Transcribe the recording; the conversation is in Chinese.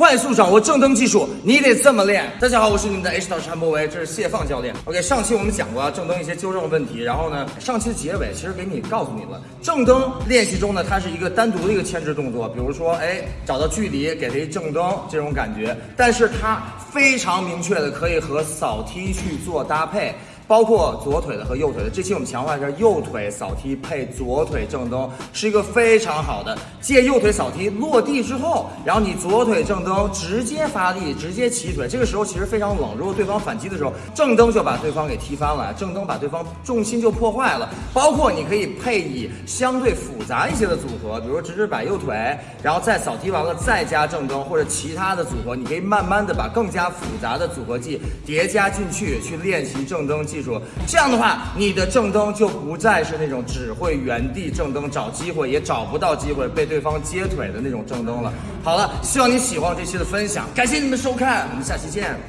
快速掌握正蹬技术，你得这么练。大家好，我是你们的 H 导师韩博维，这是谢放教练。OK，上期我们讲过啊正蹬一些纠正问题，然后呢，上期的结尾其实给你告诉你了，正蹬练习中呢，它是一个单独的一个牵制动作，比如说，哎，找到距离给它一正蹬这种感觉，但是它非常明确的可以和扫踢去做搭配。包括左腿的和右腿的，这期我们强化一下右腿扫踢配左腿正蹬，是一个非常好的。借右腿扫踢落地之后，然后你左腿正蹬，直接发力，直接起腿。这个时候其实非常冷，如果对方反击的时候，正蹬就把对方给踢翻了，正蹬把对方重心就破坏了。包括你可以配以相对复杂一些的组合，比如直直摆右腿，然后再扫踢完了再加正蹬，或者其他的组合，你可以慢慢的把更加复杂的组合技叠加进去，去练习正蹬技。记住，这样的话，你的正蹬就不再是那种只会原地正蹬找机会也找不到机会被对方接腿的那种正蹬了。好了，希望你喜欢这期的分享，感谢你们收看，我们下期见。